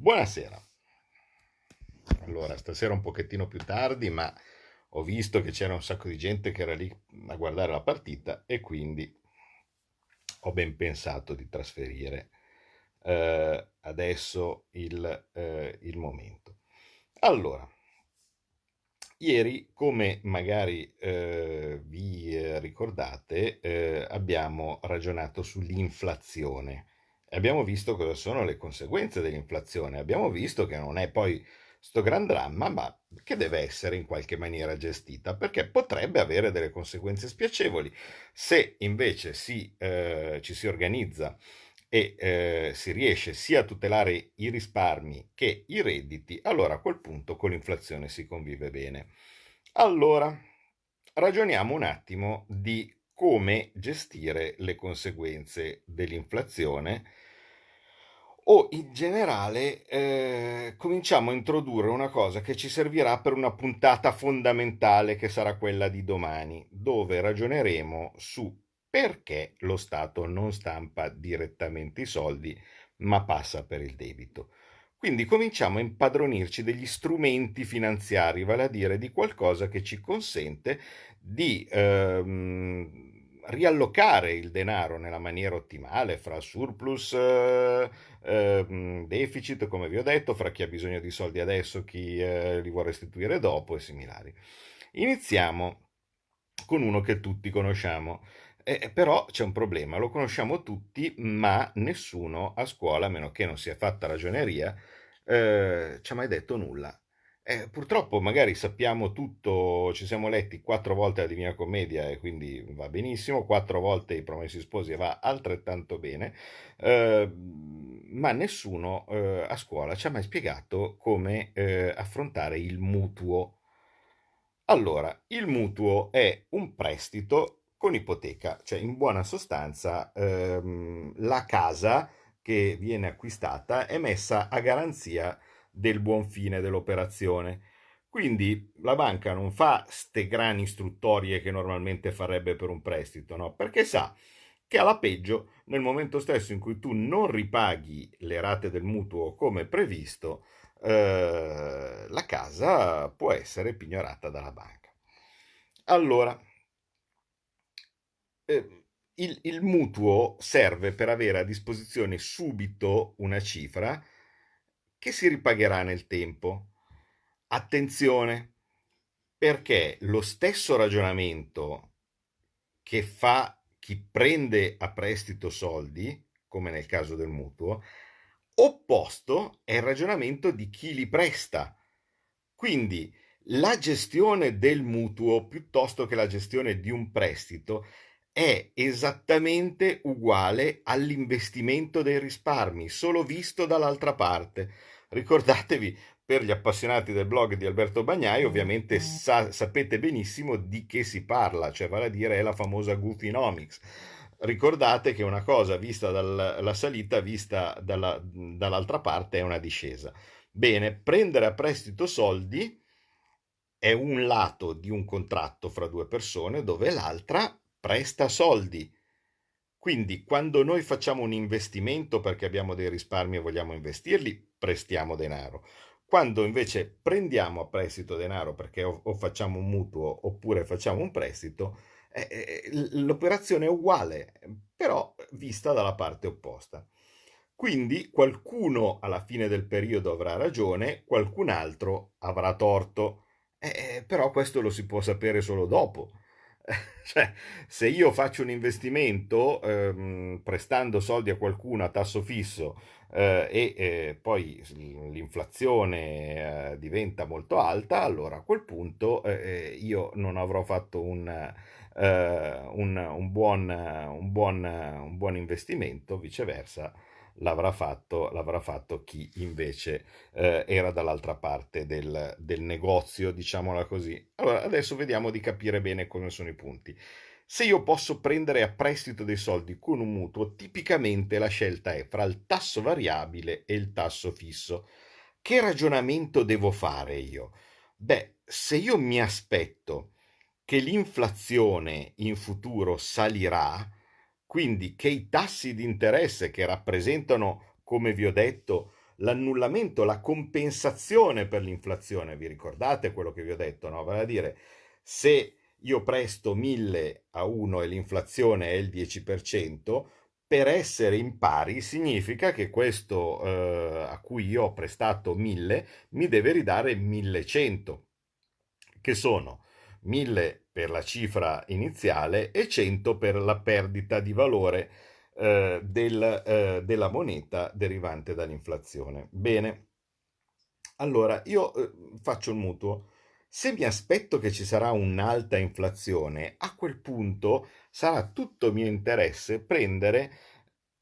Buonasera. Allora, stasera un pochettino più tardi, ma ho visto che c'era un sacco di gente che era lì a guardare la partita e quindi ho ben pensato di trasferire eh, adesso il, eh, il momento. Allora, Ieri, come magari eh, vi ricordate, eh, abbiamo ragionato sull'inflazione. Abbiamo visto cosa sono le conseguenze dell'inflazione. Abbiamo visto che non è poi sto gran dramma, ma che deve essere in qualche maniera gestita, perché potrebbe avere delle conseguenze spiacevoli. Se invece si, eh, ci si organizza e eh, si riesce sia a tutelare i risparmi che i redditi, allora a quel punto con l'inflazione si convive bene. Allora, ragioniamo un attimo di come gestire le conseguenze dell'inflazione o in generale eh, cominciamo a introdurre una cosa che ci servirà per una puntata fondamentale che sarà quella di domani, dove ragioneremo su perché lo Stato non stampa direttamente i soldi, ma passa per il debito. Quindi cominciamo a impadronirci degli strumenti finanziari, vale a dire di qualcosa che ci consente di ehm, riallocare il denaro nella maniera ottimale fra surplus, eh, eh, deficit, come vi ho detto, fra chi ha bisogno di soldi adesso, chi eh, li vuole restituire dopo e similari. Iniziamo con uno che tutti conosciamo, eh, però c'è un problema, lo conosciamo tutti, ma nessuno a scuola, a meno che non sia fatta ragioneria, eh, ci ha mai detto nulla. Eh, purtroppo magari sappiamo tutto, ci siamo letti quattro volte la Divina Commedia e quindi va benissimo, quattro volte i Promessi Sposi e va altrettanto bene, eh, ma nessuno eh, a scuola ci ha mai spiegato come eh, affrontare il mutuo. Allora, il mutuo è un prestito con ipoteca, cioè in buona sostanza ehm, la casa che viene acquistata è messa a garanzia del buon fine dell'operazione. Quindi la banca non fa ste grani istruttorie che normalmente farebbe per un prestito, no? Perché sa che alla peggio, nel momento stesso in cui tu non ripaghi le rate del mutuo come previsto, eh, la casa può essere pignorata dalla banca. Allora, eh, il, il mutuo serve per avere a disposizione subito una cifra che si ripagherà nel tempo. Attenzione, perché lo stesso ragionamento che fa chi prende a prestito soldi, come nel caso del mutuo, opposto è il ragionamento di chi li presta. Quindi la gestione del mutuo piuttosto che la gestione di un prestito è esattamente uguale all'investimento dei risparmi, solo visto dall'altra parte. Ricordatevi, per gli appassionati del blog di Alberto Bagnai, ovviamente sa- sapete benissimo di che si parla, cioè vale a dire è la famosa Goofynomics. Ricordate che una cosa vista dalla salita, vista dalla, dall'altra parte, è una discesa. Bene, prendere a prestito soldi è un lato di un contratto fra due persone dove l'altra presta soldi. Quindi quando noi facciamo un investimento perché abbiamo dei risparmi e vogliamo investirli, prestiamo denaro. Quando invece prendiamo a prestito denaro perché o, o facciamo un mutuo oppure facciamo un prestito, eh, eh l'operazione è uguale, però vista dalla parte opposta. Quindi qualcuno alla fine del periodo avrà ragione, qualcun altro avrà torto, eh, eh però questo lo si può sapere solo dopo. Cioè, se io faccio un investimento ehm, prestando soldi a qualcuno a tasso fisso eh, e eh, poi l'inflazione eh, diventa molto alta, allora a quel punto eh, eh, io non avrò fatto un, eh, un, un, buon, buon, un buon investimento, viceversa l'avrà fatto, l'avrà fatto chi invece eh, era dall'altra parte del, del negozio, diciamola così. Allora, adesso vediamo di capire bene come sono i punti. Se io posso prendere a prestito dei soldi con un mutuo, tipicamente la scelta è fra il tasso variabile e il tasso fisso. Che ragionamento devo fare io? Beh, se io mi aspetto che l'inflazione in futuro salirà, quindi che i tassi di interesse che rappresentano, come vi ho detto, l'annullamento, la compensazione per l'inflazione. Vi ricordate quello che vi ho detto, no? Vale a dire, se io presto 1000 a 1 e l'inflazione è il 10%, per essere in pari significa che questo eh, a cui io ho prestato 1000 mi deve ridare 1100, che sono 1000 per la cifra iniziale e 100 per la perdita di valore eh, del, eh, della moneta derivante dall'inflazione. Bene, allora io eh, faccio il mutuo. Se mi aspetto che ci sarà un'alta inflazione, a quel punto sarà tutto mio interesse prendere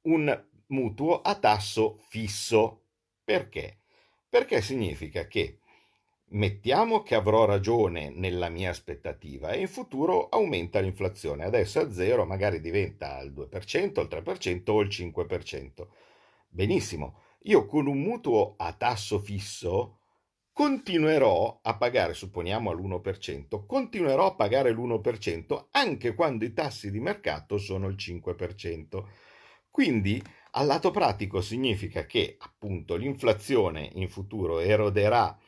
un mutuo a tasso fisso. Perché? Perché significa che Mettiamo che avrò ragione nella mia aspettativa e in futuro aumenta l'inflazione. Adesso a zero, magari diventa il 2%, il 3% o il 5%. Benissimo, io con un mutuo a tasso fisso continuerò a pagare, supponiamo all'1%, continuerò a pagare l'1% anche quando i tassi di mercato sono il 5%. Quindi al lato pratico significa che appunto l'inflazione in futuro eroderà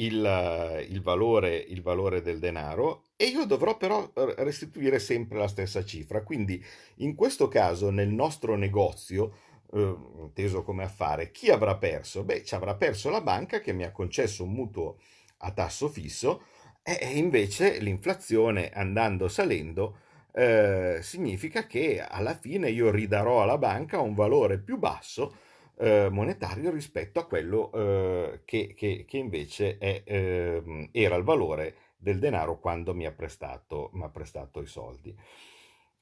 il, il, valore, il valore del denaro e io dovrò però restituire sempre la stessa cifra. Quindi in questo caso nel nostro negozio, eh, inteso come affare, chi avrà perso? Beh, ci avrà perso la banca che mi ha concesso un mutuo a tasso fisso e invece l'inflazione andando salendo eh, significa che alla fine io ridarò alla banca un valore più basso eh, monetario rispetto a quello eh, che, che, che, invece è, eh, era il valore del denaro quando mi ha prestato, mi ha prestato i soldi.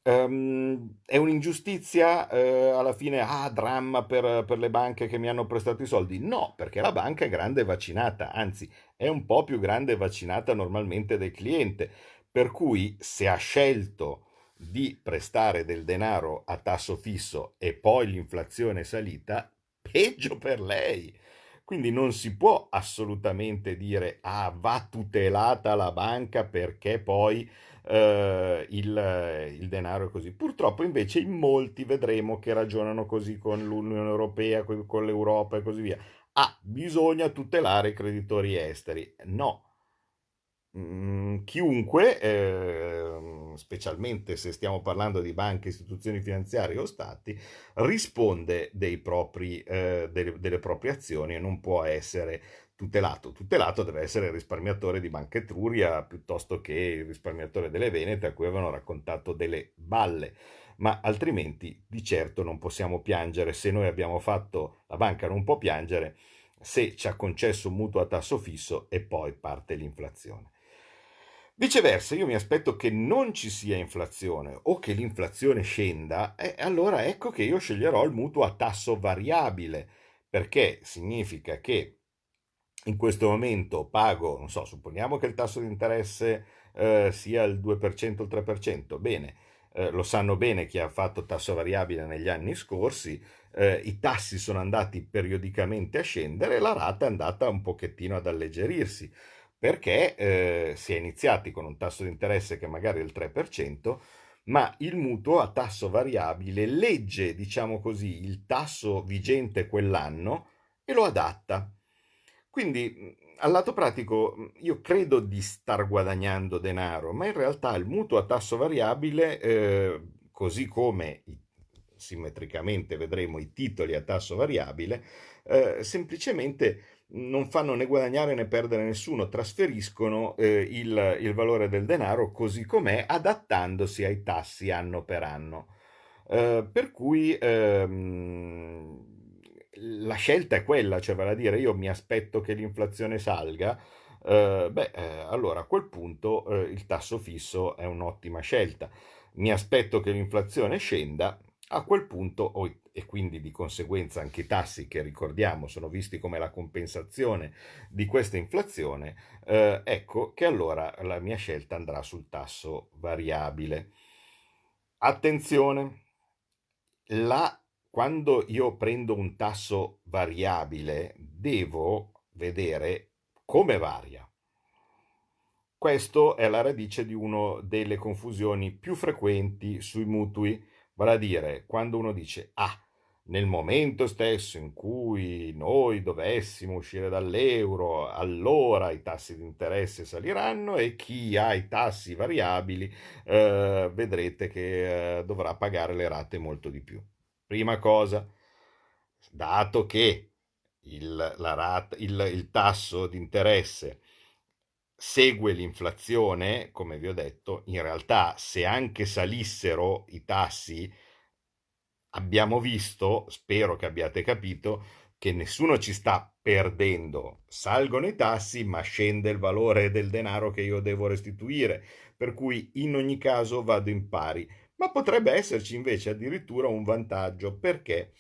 Um, è un'ingiustizia eh, alla fine, ah, dramma per, per, le banche che mi hanno prestato i soldi? No, perché la banca è grande e vaccinata, anzi è un po' più grande e vaccinata normalmente del cliente, per cui se ha scelto di prestare del denaro a tasso fisso e poi l'inflazione è salita, peggio per lei. Quindi non si può assolutamente dire ah va tutelata la banca perché poi eh, il, il, denaro è così. Purtroppo invece in molti vedremo che ragionano così con l'Unione Europea, con l'Europa e così via. Ah, bisogna tutelare i creditori esteri. No, Mm, chiunque, eh, specialmente se stiamo parlando di banche, istituzioni finanziarie o stati, risponde propri, eh, delle, delle, proprie azioni e non può essere tutelato. Tutelato deve essere il risparmiatore di Banca Etruria piuttosto che il risparmiatore delle Venete a cui avevano raccontato delle balle. Ma altrimenti di certo non possiamo piangere se noi abbiamo fatto, la banca non può piangere se ci ha concesso un mutuo a tasso fisso e poi parte l'inflazione. Viceversa, io mi aspetto che non ci sia inflazione o che l'inflazione scenda, e allora ecco che io sceglierò il mutuo a tasso variabile, perché significa che in questo momento pago, non so, supponiamo che il tasso di interesse eh, sia il 2% o il 3%, bene, eh, lo sanno bene chi ha fatto tasso variabile negli anni scorsi, eh, i tassi sono andati periodicamente a scendere e la rata è andata un pochettino ad alleggerirsi perché eh, si è iniziati con un tasso di interesse che magari è il 3%, ma il mutuo a tasso variabile legge, diciamo così, il tasso vigente quell'anno e lo adatta. Quindi, al lato pratico, io credo di star guadagnando denaro, ma in realtà il mutuo a tasso variabile, eh, così come simmetricamente vedremo i titoli a tasso variabile, eh, semplicemente non fanno né guadagnare né perdere nessuno, trasferiscono eh, il, il, valore del denaro così com'è, adattandosi ai tassi anno per anno. Eh, per cui ehm, la scelta è quella, cioè vale a dire io mi aspetto che l'inflazione salga, eh, beh, eh, allora a quel punto eh, il tasso fisso è un'ottima scelta. Mi aspetto che l'inflazione scenda, a quel punto, e quindi di conseguenza anche i tassi che ricordiamo sono visti come la compensazione di questa inflazione, eh, ecco che allora la mia scelta andrà sul tasso variabile. Attenzione, la, quando io prendo un tasso variabile devo vedere come varia. Questo è la radice di una delle confusioni più frequenti sui mutui Vale a dire, quando uno dice, ah, nel momento stesso in cui noi dovessimo uscire dall'euro, allora i tassi di interesse saliranno e chi ha i tassi variabili eh, vedrete che eh, dovrà pagare le rate molto di più. Prima cosa, dato che il, rata, il, il tasso di interesse segue l'inflazione, come vi ho detto, in realtà se anche salissero i tassi, abbiamo visto, spero che abbiate capito, che nessuno ci sta perdendo. Salgono i tassi, ma scende il valore del denaro che io devo restituire, per cui in ogni caso vado in pari. Ma potrebbe esserci invece addirittura un vantaggio perché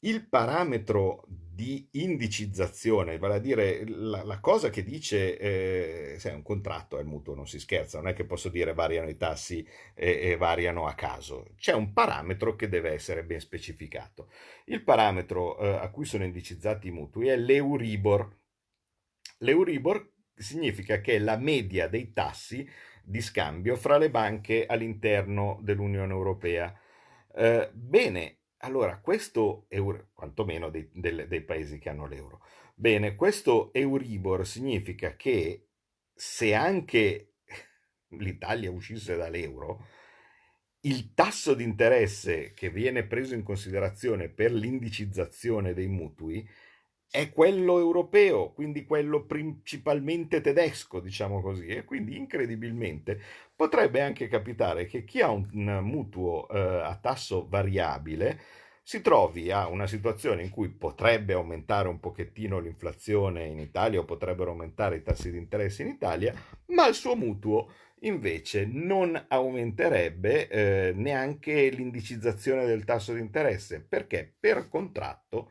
il parametro di indicizzazione, vale a dire la, la cosa che dice, eh, se è un contratto, è il mutuo, non si scherza, non è che posso dire variano i tassi e, e variano a caso, c'è un parametro che deve essere ben specificato. Il parametro eh, a cui sono indicizzati i mutui è l'Euribor. L'Euribor significa che è la media dei tassi di scambio fra le banche all'interno dell'Unione Europea. Eh, bene, allora, questo euro, quantomeno dei, dei, dei paesi che hanno l'euro. Bene, questo Euribor significa che se anche l'Italia uscisse dall'euro, il tasso di interesse che viene preso in considerazione per l'indicizzazione dei mutui è quello europeo, quindi quello principalmente tedesco, diciamo così, e quindi incredibilmente potrebbe anche capitare che chi ha un mutuo eh, a tasso variabile si trovi a una situazione in cui potrebbe aumentare un pochettino l'inflazione in Italia o potrebbero aumentare i tassi di interesse in Italia, ma il suo mutuo invece non aumenterebbe eh, neanche l'indicizzazione del tasso di interesse. Perché? Per contratto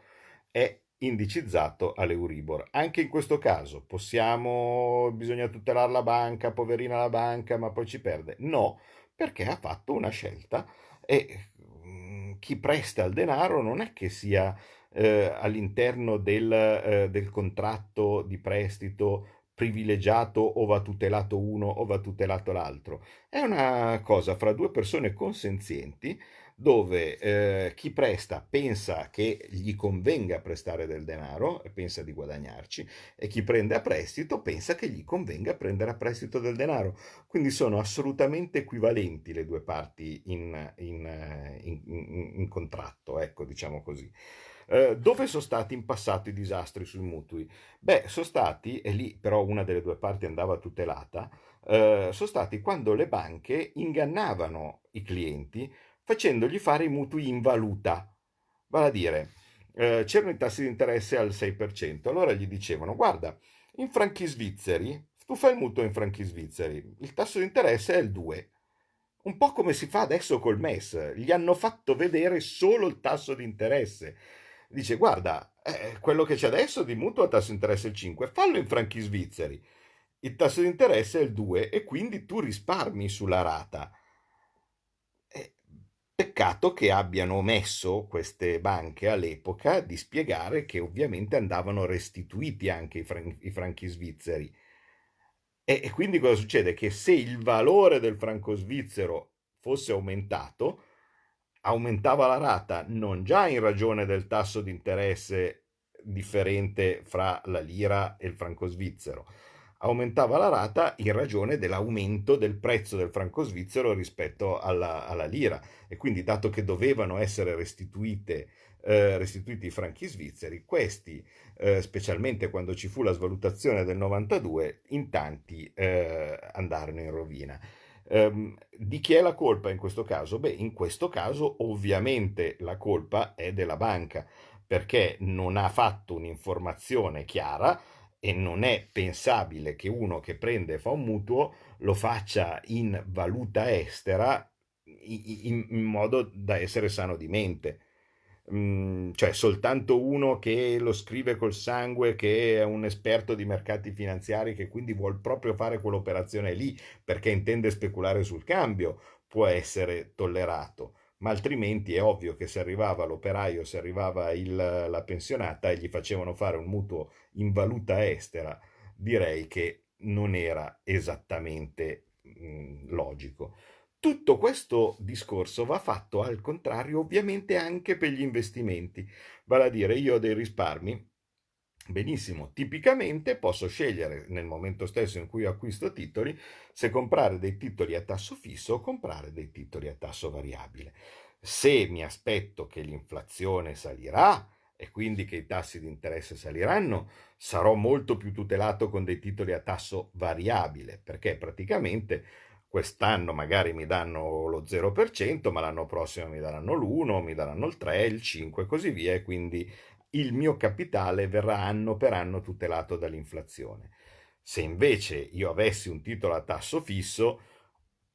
è indicizzato all'Euribor. Anche in questo caso possiamo, bisogna tutelare la banca, poverina la banca, ma poi ci perde. No, perché ha fatto una scelta e mm, chi presta il denaro non è che sia eh, all'interno del, eh, del contratto di prestito privilegiato o va tutelato uno o va tutelato l'altro. È una cosa fra due persone consenzienti dove eh, chi presta pensa che gli convenga prestare del denaro e pensa di guadagnarci e chi prende a prestito pensa che gli convenga prendere a prestito del denaro. Quindi sono assolutamente equivalenti le due parti in, in, in, in contratto, ecco, diciamo così. Uh, dove sono stati in passato i disastri sui mutui? Beh, sono stati, e lì però una delle due parti andava tutelata, uh, sono stati quando le banche ingannavano i clienti facendogli fare i mutui in valuta. Vale a dire, eh, c'erano i tassi di interesse al 6%, allora gli dicevano, guarda, in franchi svizzeri, tu fai il mutuo in franchi svizzeri, il tasso di interesse è il 2%. Un po' come si fa adesso col MES, gli hanno fatto vedere solo il tasso di interesse. Dice, guarda, eh, quello che c'è adesso di mutuo a tasso di interesse è il 5, fallo in franchi svizzeri. Il tasso di interesse è il 2 e quindi tu risparmi sulla rata. Peccato che abbiano omesso queste banche all'epoca di spiegare che ovviamente andavano restituiti anche i, fran- i franchi svizzeri. E, e quindi cosa succede? Che se il valore del franco svizzero fosse aumentato, aumentava la rata non già in ragione del tasso di interesse differente fra la lira e il franco svizzero, aumentava la rata in ragione dell'aumento del prezzo del franco svizzero rispetto alla, alla lira e quindi dato che dovevano essere restituite, eh, restituiti i franchi svizzeri, questi, eh, specialmente quando ci fu la svalutazione del 92, in tanti eh, andarono in rovina. Um, di chi è la colpa in questo caso? Beh, in questo caso ovviamente la colpa è della banca perché non ha fatto un'informazione chiara e non è pensabile che uno che prende e fa un mutuo lo faccia in valuta estera in, in modo da essere sano di mente. Mm, cioè soltanto uno che lo scrive col sangue, che è un esperto di mercati finanziari, che quindi vuole proprio fare quell'operazione lì perché intende speculare sul cambio, può essere tollerato ma altrimenti è ovvio che se arrivava l'operaio, se arrivava il, la pensionata e gli facevano fare un mutuo in valuta estera, direi che non era esattamente mh, logico. Tutto questo discorso va fatto al contrario ovviamente anche per gli investimenti, vale a dire io ho dei risparmi Benissimo, tipicamente posso scegliere nel momento stesso in cui acquisto titoli se comprare dei titoli a tasso fisso o comprare dei titoli a tasso variabile. Se mi aspetto che l'inflazione salirà e quindi che i tassi di interesse saliranno, sarò molto più tutelato con dei titoli a tasso variabile, perché praticamente quest'anno magari mi danno lo 0%, ma l'anno prossimo mi daranno l'1, mi daranno il 3, il 5 e così via, e quindi il mio capitale verrà anno per anno tutelato dall'inflazione. Se invece io avessi un titolo a tasso fisso,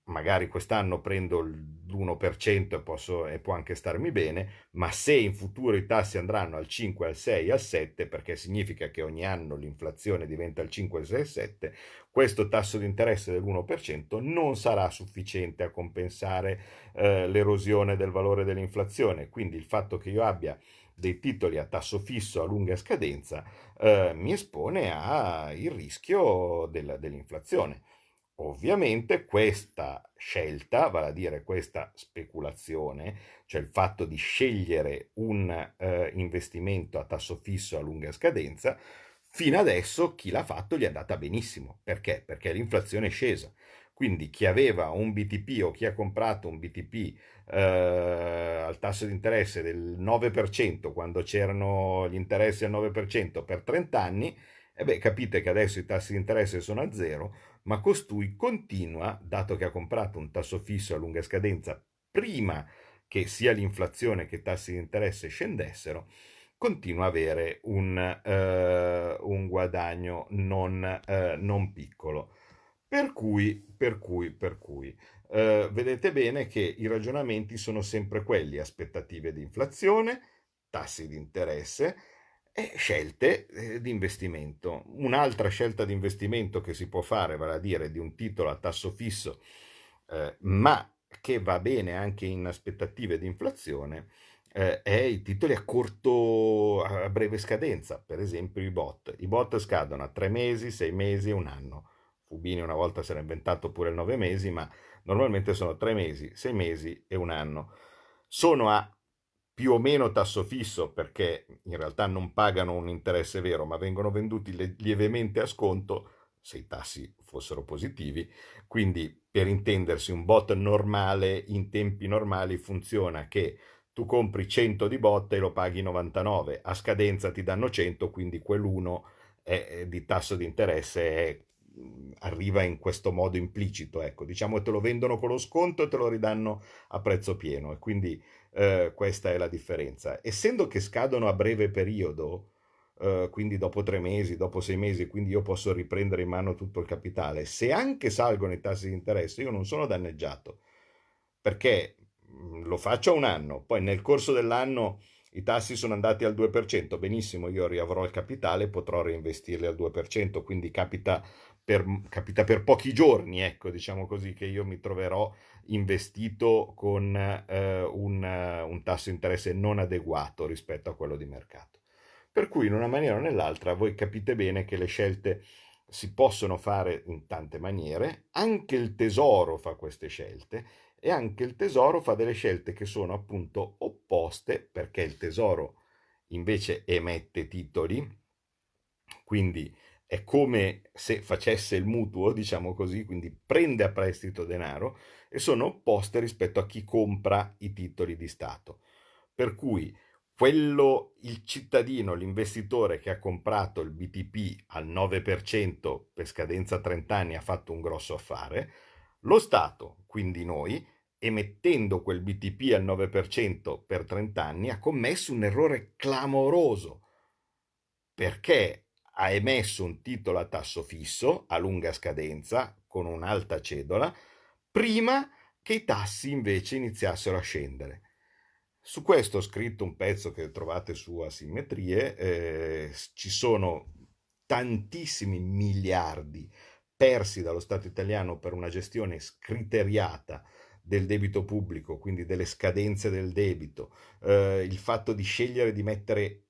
magari quest'anno prendo l'1% e, posso, e può anche starmi bene, ma se in futuro i tassi andranno al 5, al 6, al 7, perché significa che ogni anno l'inflazione diventa il 5, il 6, il 7, questo tasso di interesse dell'1% non sarà sufficiente a compensare eh, l'erosione del valore dell'inflazione. Quindi il fatto che io abbia dei titoli a tasso fisso a lunga scadenza eh, mi espone al rischio del, dell'inflazione. Ovviamente questa scelta, vale a dire questa speculazione, cioè il fatto di scegliere un eh, investimento a tasso fisso a lunga scadenza, fino adesso chi l'ha fatto gli è andata benissimo. Perché? Perché l'inflazione è scesa. Quindi chi aveva un BTP o chi ha comprato un BTP eh, al tasso di interesse del 9% quando c'erano gli interessi al 9% per 30 anni, e beh, capite che adesso i tassi di interesse sono a zero, ma costui continua, dato che ha comprato un tasso fisso a lunga scadenza prima che sia l'inflazione che i tassi di interesse scendessero, continua a avere un, uh, un guadagno non, uh, non piccolo. Per cui, per cui, per cui, eh, vedete bene che i ragionamenti sono sempre quelli, aspettative di inflazione, tassi di interesse e scelte eh, di investimento. Un'altra scelta di investimento che si può fare, vale a dire di un titolo a tasso fisso, eh, ma che va bene anche in aspettative di inflazione, eh, è i titoli a corto, a breve scadenza, per esempio i bot. I bot scadono a tre mesi, sei mesi, un anno Fubini una volta si era inventato pure il nove mesi, ma normalmente sono tre mesi, sei mesi e un anno. Sono a più o meno tasso fisso perché in realtà non pagano un interesse vero, ma vengono venduti lievemente a sconto se i tassi fossero positivi. Quindi, per intendersi, un bot normale in tempi normali funziona che tu compri 100 di bot e lo paghi 99, a scadenza ti danno 100, quindi quell'uno è, di tasso di interesse è arriva in questo modo implicito, ecco, diciamo te lo vendono con lo sconto e te lo ridanno a prezzo pieno e quindi eh, questa è la differenza. Essendo che scadono a breve periodo, eh, quindi dopo tre mesi, dopo sei mesi, quindi io posso riprendere in mano tutto il capitale, se anche salgono i tassi di interesse io non sono danneggiato, perché mm, lo faccio a un anno, poi nel corso dell'anno i tassi sono andati al 2%, benissimo, io riavrò il capitale, potrò reinvestirli al 2%, quindi capita per, capita per pochi giorni, ecco, diciamo così, che io mi troverò investito con eh, un, un tasso di interesse non adeguato rispetto a quello di mercato. Per cui in una maniera o nell'altra voi capite bene che le scelte si possono fare in tante maniere, anche il tesoro fa queste scelte e anche il tesoro fa delle scelte che sono appunto opposte perché il tesoro invece emette titoli, quindi è come se facesse il mutuo, diciamo così, quindi prende a prestito denaro e sono opposte rispetto a chi compra i titoli di Stato. Per cui quello, il cittadino, l'investitore che ha comprato il BTP al 9% per scadenza 30 anni ha fatto un grosso affare, lo Stato, quindi noi, emettendo quel BTP al 9% per 30 anni, ha commesso un errore clamoroso perché ha emesso un titolo a tasso fisso a lunga scadenza con un'alta cedola prima che i tassi invece iniziassero a scendere. Su questo ho scritto un pezzo che trovate su Asimmetrie, eh, ci sono tantissimi miliardi persi dallo Stato italiano per una gestione scriteriata del debito pubblico, quindi delle scadenze del debito, eh, il fatto di scegliere di mettere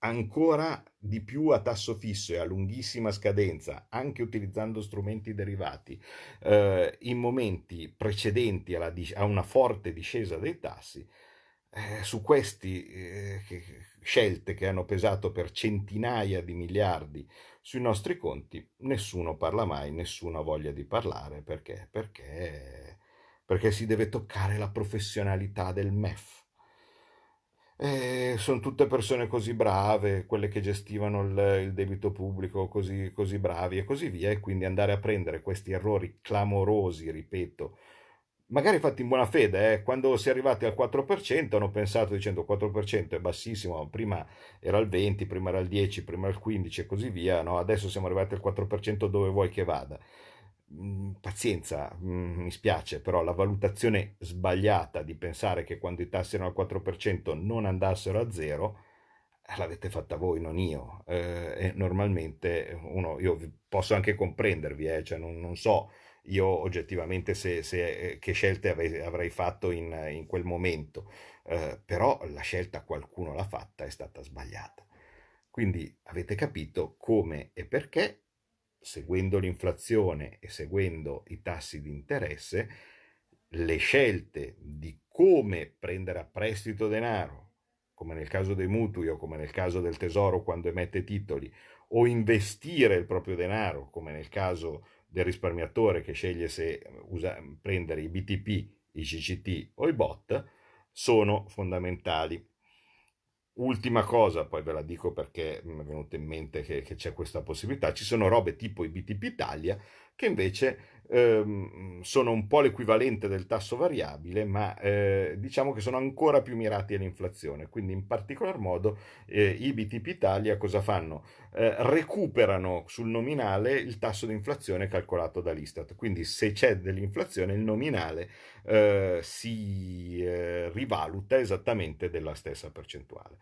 ancora di più a tasso fisso e a lunghissima scadenza, anche utilizzando strumenti derivati, eh, in momenti precedenti a una forte discesa dei tassi, eh, su queste eh, scelte che hanno pesato per centinaia di miliardi sui nostri conti, nessuno parla mai, nessuno ha voglia di parlare, perché? Perché, perché si deve toccare la professionalità del MEF eh, sono tutte persone così brave, quelle che gestivano il, il debito pubblico così, così bravi e così via, e quindi andare a prendere questi errori clamorosi, ripeto, magari fatti in buona fede, eh, quando si è arrivati al 4% hanno pensato dicendo 4% è bassissimo, prima era il 20, prima era il 10, prima era il 15 e così via, no? adesso siamo arrivati al 4% dove vuoi che vada. Mm, pazienza, mm, mi spiace, però la valutazione sbagliata di pensare che quando i tassi erano al 4% non andassero a zero, eh, l'avete fatta voi, non io. Eh, normalmente uno, io posso anche comprendervi, eh, cioè non, non, so io oggettivamente se, se, che scelte avrei, avrei fatto in, in, quel momento, eh, però la scelta qualcuno l'ha fatta, è stata sbagliata. Quindi avete capito come e perché seguendo l'inflazione e seguendo i tassi di interesse, le scelte di come prendere a prestito denaro, come nel caso dei mutui o come nel caso del tesoro quando emette titoli, o investire il proprio denaro, come nel caso del risparmiatore che sceglie se usa, prendere i BTP, i CCT o i BOT, sono fondamentali. Ultima cosa, poi ve la dico perché mi è venuto in mente che, che c'è questa possibilità, ci sono robe tipo i BTP Italia che invece ehm, sono un po' l'equivalente del tasso variabile, ma eh, diciamo che sono ancora più mirati all'inflazione. Quindi in particolar modo eh, i BTP Italia cosa fanno? Eh, recuperano sul nominale il tasso di inflazione calcolato dall'Istat. Quindi se c'è dell'inflazione il nominale eh, si eh, rivaluta esattamente della stessa percentuale.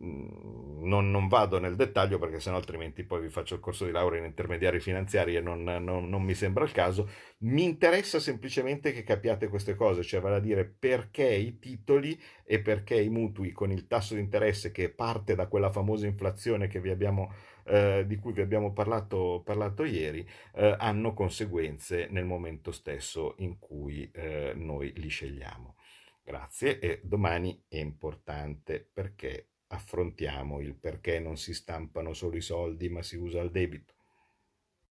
Non, non, vado nel dettaglio perché sennò altrimenti poi vi faccio il corso di laurea in intermediari finanziari e non, non, non, mi sembra il caso. Mi interessa semplicemente che capiate queste cose, cioè vale a dire perché i titoli e perché i mutui con il tasso di interesse che parte da quella famosa inflazione abbiamo, eh, di cui vi abbiamo parlato, parlato ieri eh, hanno conseguenze nel momento stesso in cui eh, noi li scegliamo. Grazie e domani è importante perché affrontiamo il perché non si stampano solo i soldi ma si usa il debito.